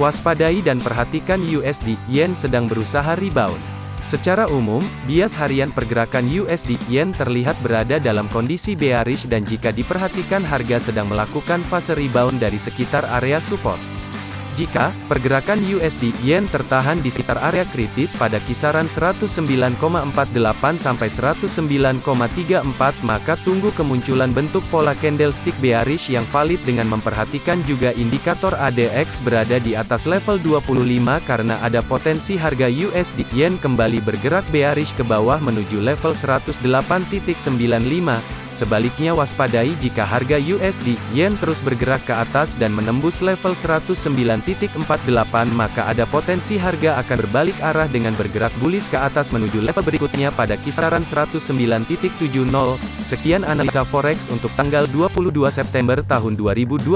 Waspadai dan perhatikan USD Yen sedang berusaha rebound. Secara umum, bias harian pergerakan USD Yen terlihat berada dalam kondisi bearish dan jika diperhatikan harga sedang melakukan fase rebound dari sekitar area support. Jika pergerakan USD Yen tertahan di sekitar area kritis pada kisaran 109,48 sampai 109,34 maka tunggu kemunculan bentuk pola candlestick bearish yang valid dengan memperhatikan juga indikator ADX berada di atas level 25 karena ada potensi harga USD Yen kembali bergerak bearish ke bawah menuju level 108.95 Sebaliknya waspadai jika harga USD Yen terus bergerak ke atas dan menembus level 109.48 maka ada potensi harga akan berbalik arah dengan bergerak bullish ke atas menuju level berikutnya pada kisaran 109.70. Sekian analisa forex untuk tanggal 22 September tahun 2021.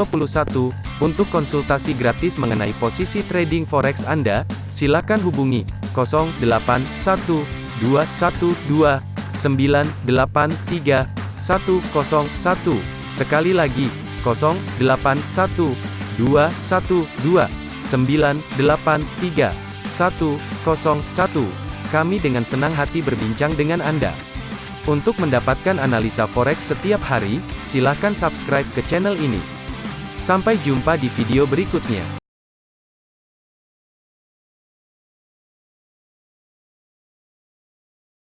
Untuk konsultasi gratis mengenai posisi trading forex Anda, silakan hubungi 081212 983 101. Sekali lagi, 081 212 983 101. Kami dengan senang hati berbincang dengan Anda. Untuk mendapatkan analisa forex setiap hari, silakan subscribe ke channel ini. Sampai jumpa di video berikutnya.